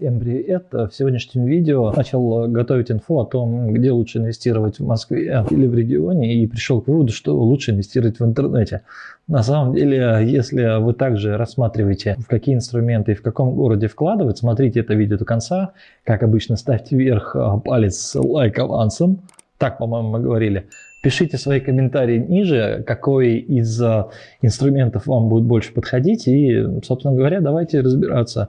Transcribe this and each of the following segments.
Всем привет! В сегодняшнем видео начал готовить инфу о том, где лучше инвестировать в Москве или в регионе и пришел к выводу, что лучше инвестировать в интернете. На самом деле, если вы также рассматриваете, в какие инструменты и в каком городе вкладывать, смотрите это видео до конца. Как обычно, ставьте вверх палец с лайк авансом. Так, по-моему, мы говорили. Пишите свои комментарии ниже, какой из инструментов вам будет больше подходить. И, собственно говоря, давайте разбираться.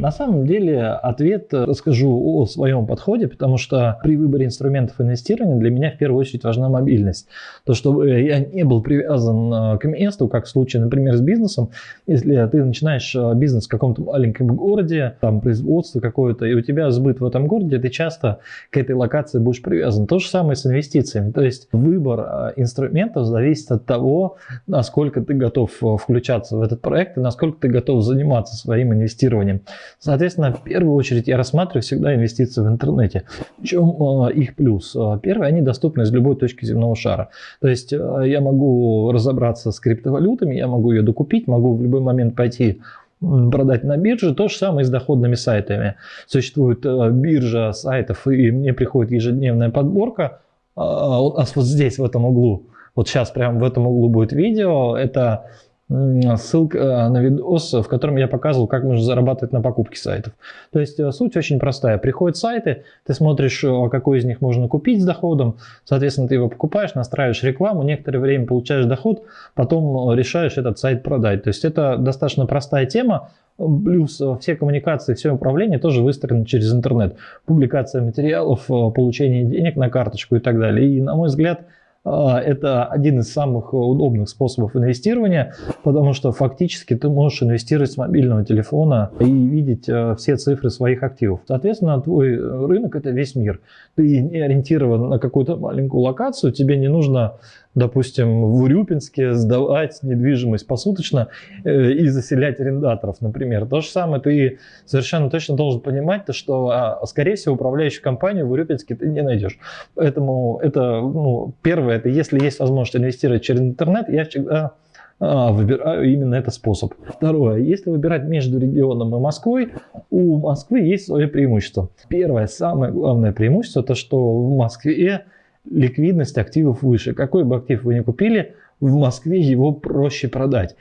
На самом деле ответ расскажу о своем подходе, потому что при выборе инструментов инвестирования для меня в первую очередь важна мобильность. То, чтобы я не был привязан э, к месту, как в случае, например, с бизнесом. Если ты начинаешь э, бизнес в каком-то маленьком городе, там производство какое-то, и у тебя сбыт в этом городе, ты часто к этой локации будешь привязан. То же самое с инвестициями. То есть выбор э, инструментов зависит от того, насколько ты готов включаться в этот проект и насколько ты готов заниматься своим инвестированием. Соответственно, в первую очередь я рассматриваю всегда инвестиции в интернете. В чем э, их плюс? Э, первое, они доступны из любой точки земного шара. То есть э, я могу разобраться с криптовалютами, я могу ее докупить, могу в любой момент пойти продать на бирже. То же самое и с доходными сайтами. Существует биржа сайтов, и мне приходит ежедневная подборка. Нас вот здесь, в этом углу, вот сейчас прямо в этом углу будет видео. Это ссылка э, на видос, в котором я показывал, как можно зарабатывать на покупке сайтов. То есть э, суть очень простая. Приходят сайты, ты смотришь, э, какой из них можно купить с доходом, соответственно, ты его покупаешь, настраиваешь рекламу, некоторое время получаешь доход, потом решаешь этот сайт продать. То есть это достаточно простая тема, Плюс все коммуникации, все управление тоже выстроено через интернет. Публикация материалов, получение денег на карточку и так далее. И, на мой взгляд, это один из самых удобных способов инвестирования, потому что фактически ты можешь инвестировать с мобильного телефона и видеть э, все цифры своих активов. Соответственно, твой рынок – это весь мир. Ты не ориентирован на какую-то маленькую локацию, тебе не нужно допустим, в Урюпинске сдавать недвижимость посуточно э, и заселять арендаторов, например. То же самое ты совершенно точно должен понимать, то, что, а, скорее всего, управляющую компанию в Урюпинске ты не найдешь. Поэтому это, ну, первое, это если есть возможность инвестировать через интернет, я всегда а, выбираю именно этот способ. Второе, если выбирать между регионом и Москвой, у Москвы есть свое преимущество. Первое, самое главное преимущество, то что в Москве ликвидность активов выше. Какой бы актив вы ни купили, в Москве его проще продать.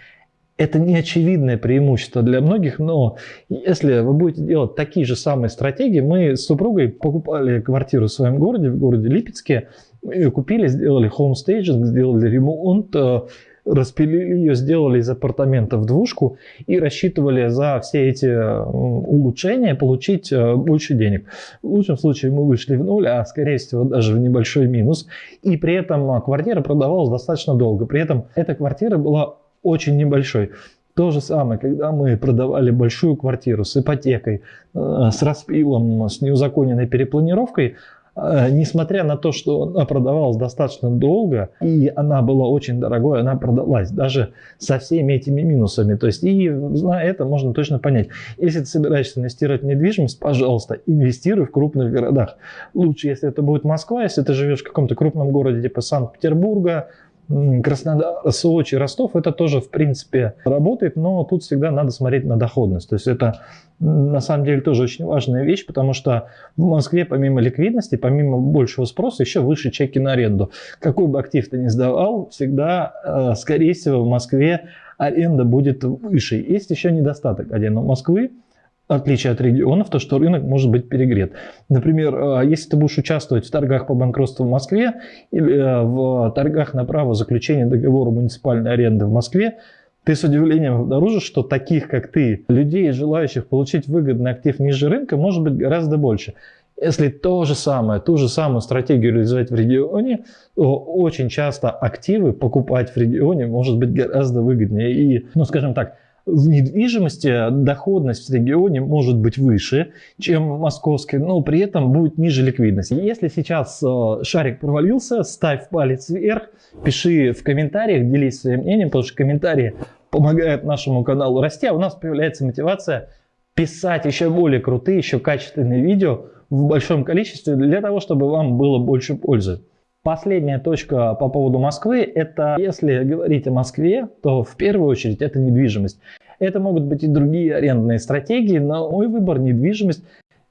Это не очевидное преимущество для многих, но если вы будете делать такие же самые стратегии, мы с супругой покупали квартиру в своем городе, в городе Липецке, купили, сделали homestaging, сделали ремонт, э, распилили ее, сделали из апартаментов двушку и рассчитывали за все эти улучшения получить э, больше денег. В лучшем случае мы вышли в нуль, а скорее всего даже в небольшой минус. И при этом э, квартира продавалась достаточно долго. При этом эта квартира была очень небольшой. То же самое, когда мы продавали большую квартиру с ипотекой, э, с распилом, с неузаконенной перепланировкой, несмотря на то, что она продавалась достаточно долго, и она была очень дорогой, она продалась даже со всеми этими минусами. То есть, и зная это, можно точно понять. Если ты собираешься инвестировать в недвижимость, пожалуйста, инвестируй в крупных городах. Лучше, если это будет Москва, если ты живешь в каком-то крупном городе типа Санкт-Петербурга, Краснодар, Сочи, Ростов, это тоже, в принципе, работает, но тут всегда надо смотреть на доходность. То есть это на самом деле тоже очень важная вещь, потому что в Москве помимо ликвидности, помимо большего спроса, еще выше чеки на аренду. Какой бы актив ты ни сдавал, всегда, э, скорее всего, в Москве аренда будет выше. Есть еще недостаток у Москвы, отличие от регионов, то, что рынок может быть перегрет. Например, э, если ты будешь участвовать в торгах по банкротству в Москве или э, в торгах на право заключения договора муниципальной аренды в Москве, ты с удивлением обнаружишь, что таких, как ты, людей, желающих получить выгодный актив ниже рынка, может быть гораздо больше. Если то же самое, ту же самую стратегию реализовать в регионе, то очень часто активы покупать в регионе может быть гораздо выгоднее. И, ну скажем так, в недвижимости доходность в регионе может быть выше, чем в московской, но при этом будет ниже ликвидность. Если сейчас э, шарик провалился, ставь палец вверх, пиши в комментариях, делись своим мнением, потому что комментарии помогают нашему каналу расти, а у нас появляется мотивация писать еще более крутые, еще качественные видео в большом количестве для того, чтобы вам было больше пользы. Последняя точка по поводу Москвы, это если говорить о Москве, то в первую очередь это недвижимость. Это могут быть и другие арендные стратегии, но мой выбор недвижимость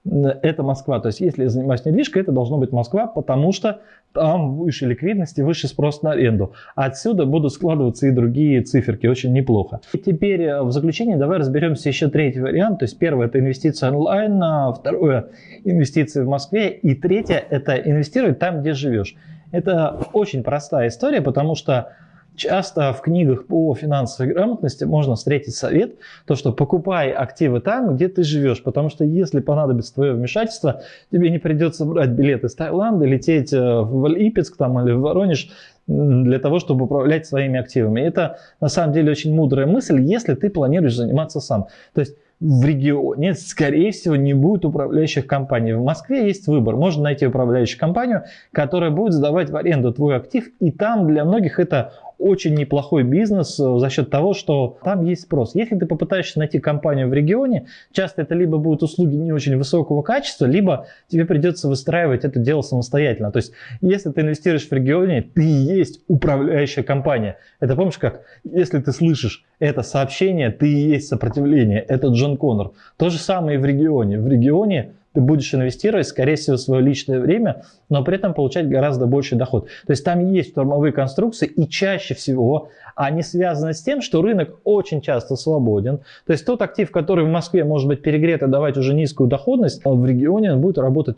это Москва. То есть, если я занимаюсь недвижкой, это должно быть Москва, потому что там выше ликвидности, выше спрос на аренду. Отсюда будут складываться и другие циферки, очень неплохо. И теперь э, в заключение давай разберемся еще третий вариант. То есть, первое это инвестиция онлайн, а второе инвестиции в Москве, и третье это инвестировать там, где живешь. Это очень простая история, потому что Часто в книгах по финансовой грамотности можно встретить совет, то что покупай активы там, где ты живешь, потому что если понадобится твое вмешательство, тебе не придется брать билеты из Таиланда, лететь э, в Липецк там, или в Воронеж для того, чтобы управлять своими активами. Это на самом деле очень мудрая мысль, если ты планируешь заниматься сам. То есть в регионе, скорее всего, не будет управляющих компаний. В Москве есть выбор. Можно найти управляющую компанию, которая будет сдавать в аренду твой актив, и там для многих это очень неплохой бизнес э, за счет того, что там есть спрос. Если ты попытаешься найти компанию в регионе, часто это либо будут услуги не очень высокого качества, либо тебе придется выстраивать это дело самостоятельно. То есть, если ты инвестируешь в регионе, ты есть управляющая компания. Это помнишь как? Если ты слышишь это сообщение, ты и есть сопротивление. Это Джон Коннор. То же самое и в регионе. В регионе ты будешь инвестировать, скорее всего, свое личное время, но при этом получать гораздо больший доход. То есть там есть штурмовые конструкции, и чаще всего они связаны с тем, что рынок очень часто свободен. То есть тот актив, который в Москве может быть перегрет и давать уже низкую доходность, в регионе он будет работать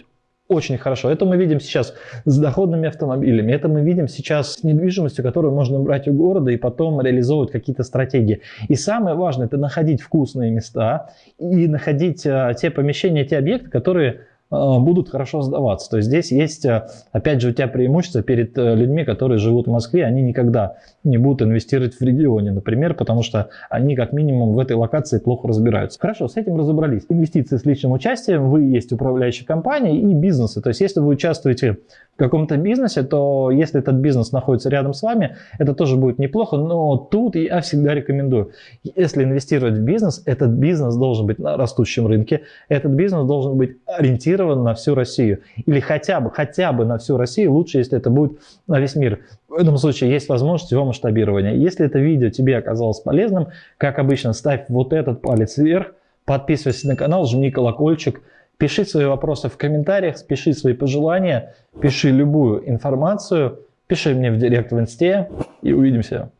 очень хорошо. Это мы видим сейчас с доходными автомобилями, это мы видим сейчас с недвижимостью, которую можно брать у города и потом реализовывать какие-то стратегии. И самое важное, это находить вкусные места и находить а, те помещения, те объекты, которые будут хорошо сдаваться. То есть здесь есть, э, опять же, у тебя преимущество перед э, людьми, которые живут в Москве, они никогда не будут инвестировать в регионе, например, потому что они как минимум в этой локации плохо разбираются. Хорошо, с этим разобрались. Инвестиции с личным участием, вы есть управляющая компания и бизнесы. То есть если вы участвуете в каком-то бизнесе, то если этот бизнес находится рядом с вами, это тоже будет неплохо, но тут я всегда рекомендую, если инвестировать в бизнес, этот бизнес должен быть на растущем рынке, этот бизнес должен быть ориентирован на всю Россию или хотя бы, хотя бы на всю Россию, лучше, если это будет на весь мир. В этом случае есть возможность его масштабирования. Если это видео тебе оказалось полезным, как обычно, ставь вот этот палец вверх, подписывайся на канал, жми колокольчик, Пиши свои вопросы в комментариях, пиши свои пожелания, пиши любую информацию, пиши мне в директ в инсте и увидимся.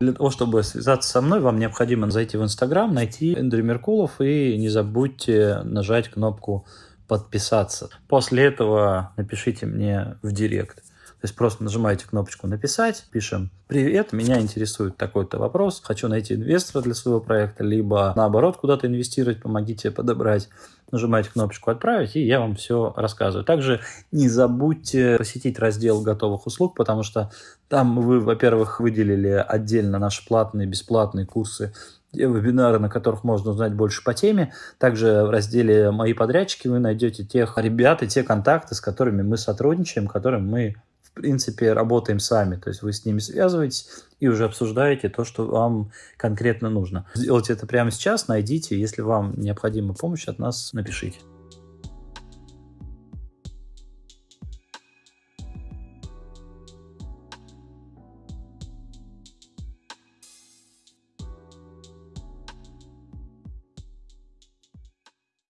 Для того, чтобы связаться со мной, вам необходимо зайти в Инстаграм, найти Эндрю Меркулов и не забудьте нажать кнопку подписаться. После этого напишите мне в директ. То есть просто нажимаете кнопочку «Написать», пишем «Привет, меня интересует такой-то вопрос, хочу найти инвестора для своего проекта», либо наоборот куда-то инвестировать, помогите подобрать. Нажимаете кнопочку «Отправить», и я вам все рассказываю. Также не забудьте посетить раздел готовых услуг, потому что там вы, во-первых, выделили отдельно наши платные, бесплатные курсы вебинары, на которых можно узнать больше по теме. Также в разделе «Мои подрядчики» вы найдете тех ребят и те контакты, с которыми мы сотрудничаем, которым мы в принципе, работаем сами. То есть вы с ними связываетесь и уже обсуждаете то, что вам конкретно нужно. Сделайте это прямо сейчас, найдите. Если вам необходима помощь от нас, напишите.